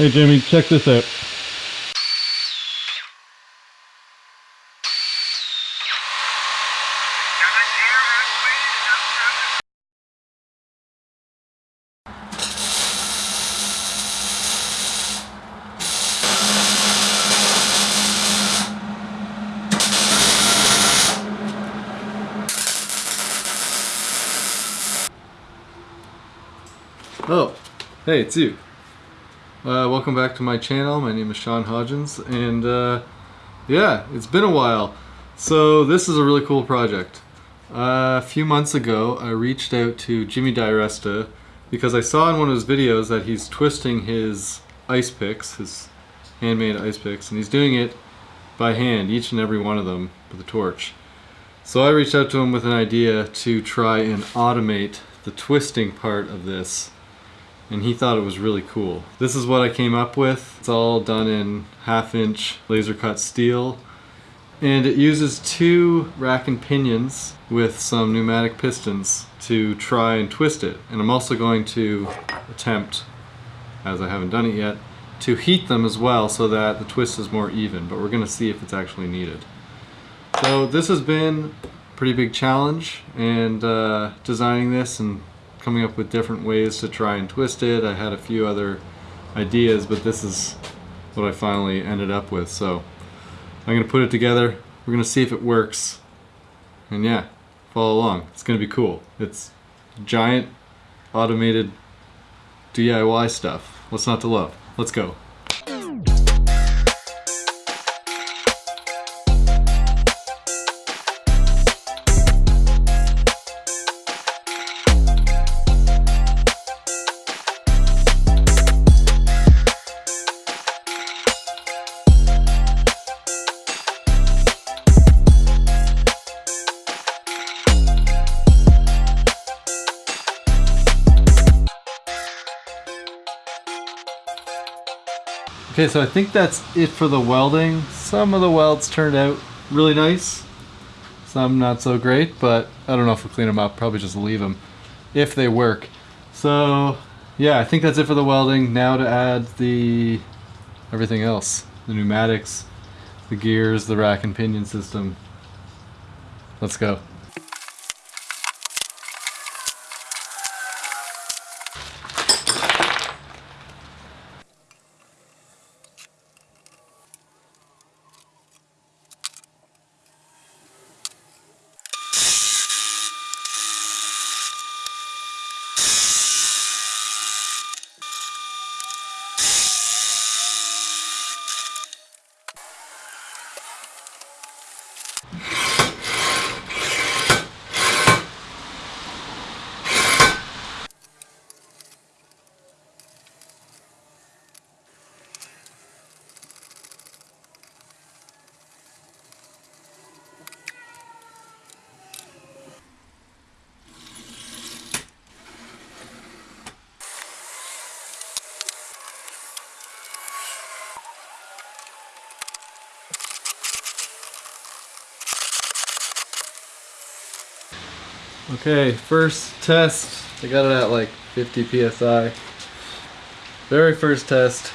Hey Jimmy, check this out. Oh, hey, it's you. Uh, welcome back to my channel. My name is Sean Hodgins, and uh, yeah, it's been a while. So this is a really cool project. Uh, a few months ago, I reached out to Jimmy DiResta because I saw in one of his videos that he's twisting his ice picks, his handmade ice picks, and he's doing it by hand, each and every one of them with a torch. So I reached out to him with an idea to try and automate the twisting part of this and he thought it was really cool. This is what I came up with. It's all done in half inch laser cut steel and it uses two rack and pinions with some pneumatic pistons to try and twist it. And I'm also going to attempt, as I haven't done it yet, to heat them as well so that the twist is more even, but we're gonna see if it's actually needed. So this has been a pretty big challenge and uh, designing this and coming up with different ways to try and twist it. I had a few other ideas, but this is what I finally ended up with. So I'm gonna put it together. We're gonna see if it works. And yeah, follow along. It's gonna be cool. It's giant automated DIY stuff. What's not to love? Let's go. Okay, so I think that's it for the welding. Some of the welds turned out really nice. Some not so great, but I don't know if we'll clean them up. Probably just leave them if they work. So yeah, I think that's it for the welding. Now to add the everything else. The pneumatics, the gears, the rack and pinion system. Let's go. Okay, first test. I got it at like 50 psi. Very first test.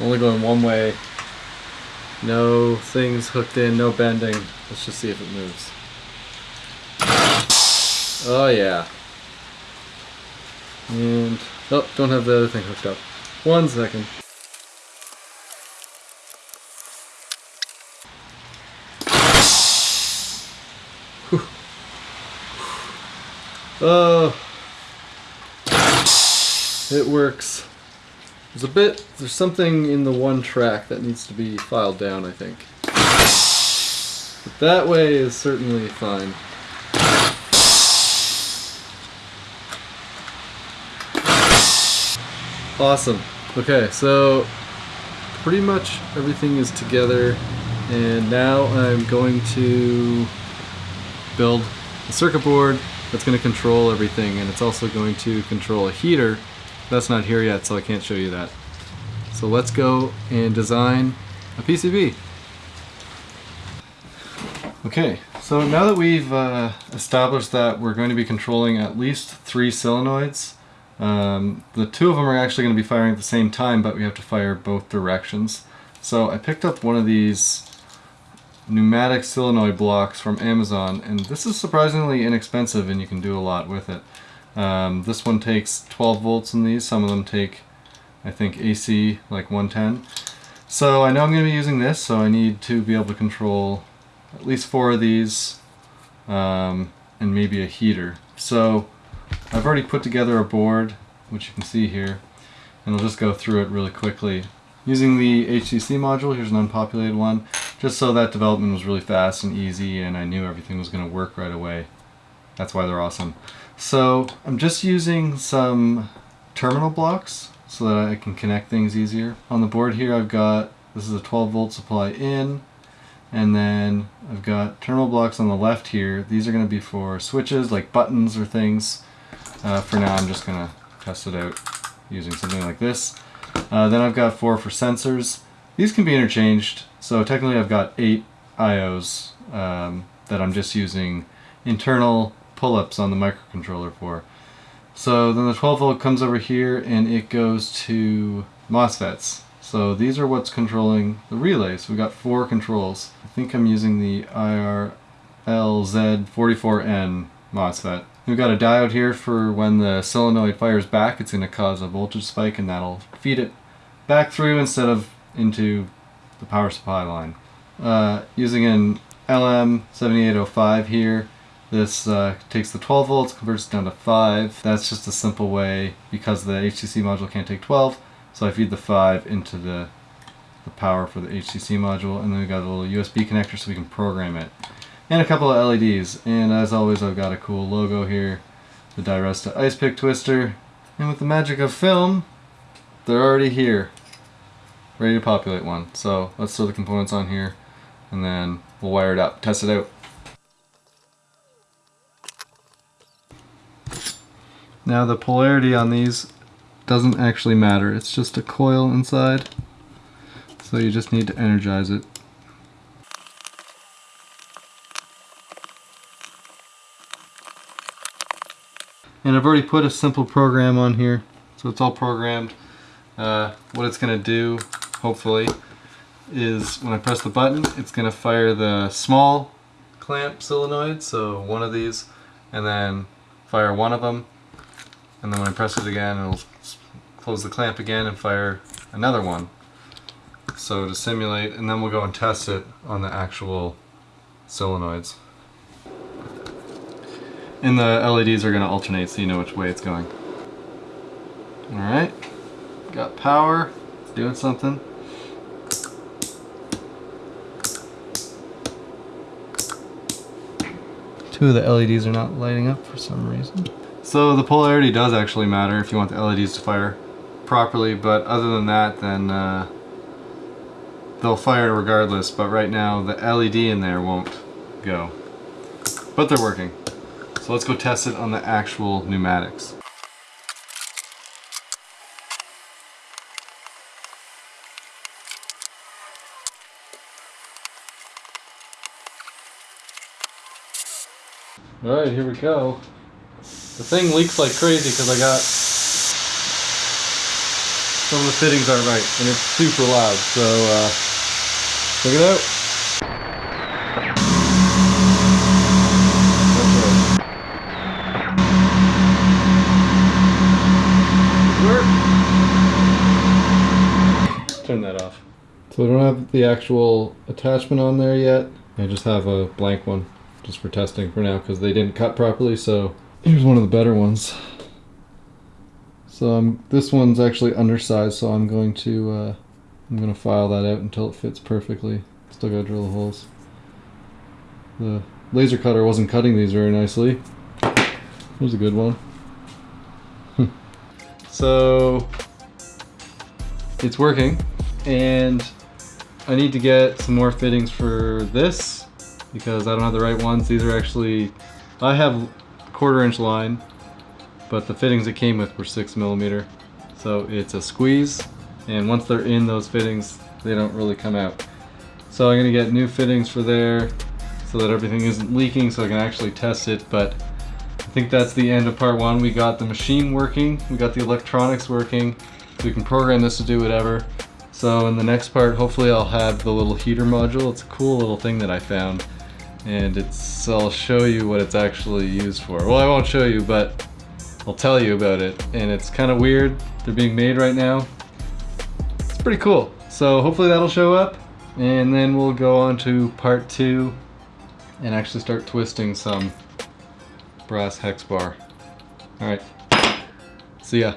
Only going one way. No things hooked in, no bending. Let's just see if it moves. Oh yeah. And, oh, don't have the other thing hooked up. One second. Oh, it works. There's a bit, there's something in the one track that needs to be filed down, I think. But that way is certainly fine. Awesome. Okay, so pretty much everything is together and now I'm going to build a circuit board that's going to control everything and it's also going to control a heater that's not here yet so I can't show you that so let's go and design a PCB okay so now that we've uh, established that we're going to be controlling at least three solenoids Um, the two of them are actually going to be firing at the same time, but we have to fire both directions. So I picked up one of these pneumatic solenoid blocks from Amazon, and this is surprisingly inexpensive and you can do a lot with it. Um, this one takes 12 volts in these, some of them take, I think, AC like 110. So I know I'm going to be using this, so I need to be able to control at least four of these um, and maybe a heater. So I've already put together a board, which you can see here, and I'll just go through it really quickly. Using the HCC module, here's an unpopulated one, just so that development was really fast and easy and I knew everything was going to work right away. That's why they're awesome. So I'm just using some terminal blocks so that I can connect things easier. On the board here I've got, this is a 12 volt supply in, and then I've got terminal blocks on the left here. These are going to be for switches like buttons or things. Uh, for now I'm just going to test it out using something like this. Uh, then I've got four for sensors. These can be interchanged, so technically I've got eight IOs um, that I'm just using internal pull-ups on the microcontroller for. So then the 12 volt comes over here and it goes to MOSFETs. So these are what's controlling the relay. So we've got four controls. I think I'm using the IRLZ44N MOSFET. We've got a diode here for when the solenoid fires back, it's going to cause a voltage spike and that'll feed it back through instead of into the power supply line. Uh, using an LM7805 here, this uh, takes the 12 volts, converts it down to 5. That's just a simple way, because the HTC module can't take 12, so I feed the 5 into the, the power for the HTC module, and then we've got a little USB connector so we can program it. And a couple of LEDs, and as always I've got a cool logo here, the Diresta Ice Pick Twister, and with the magic of film, they're already here, ready to populate one. So let's throw the components on here, and then we'll wire it up, test it out. Now the polarity on these doesn't actually matter, it's just a coil inside, so you just need to energize it. And I've already put a simple program on here, so it's all programmed. Uh, what it's going to do, hopefully, is when I press the button, it's going to fire the small clamp solenoid, so one of these, and then fire one of them, and then when I press it again, it'll close the clamp again and fire another one. So to simulate, and then we'll go and test it on the actual solenoids. And the LEDs are going to alternate so you know which way it's going. Alright, got power, it's doing something. Two of the LEDs are not lighting up for some reason. So the polarity does actually matter if you want the LEDs to fire properly, but other than that, then uh, they'll fire regardless, but right now the LED in there won't go. But they're working. So let's go test it on the actual pneumatics. Alright, here we go. The thing leaks like crazy because I got some of the fittings aren't right and it's super loud. So uh, check it out. Turn that off. So I don't have the actual attachment on there yet. I just have a blank one just for testing for now because they didn't cut properly so here's one of the better ones. So um, this one's actually undersized so I'm going to uh, I'm going to file that out until it fits perfectly. Still gotta drill the holes. The laser cutter wasn't cutting these very nicely. Here's a good one. So it's working and I need to get some more fittings for this because I don't have the right ones. These are actually, I have quarter inch line, but the fittings it came with were six millimeter. So it's a squeeze, and once they're in those fittings, they don't really come out. So I'm gonna get new fittings for there so that everything isn't leaking so I can actually test it, but I think that's the end of part one. We got the machine working, we got the electronics working, we can program this to do whatever. So in the next part, hopefully I'll have the little heater module. It's a cool little thing that I found. And it's, I'll show you what it's actually used for. Well, I won't show you, but I'll tell you about it. And it's kind of weird. They're being made right now. It's pretty cool. So hopefully that'll show up. And then we'll go on to part two and actually start twisting some brass hex bar. All right, see ya.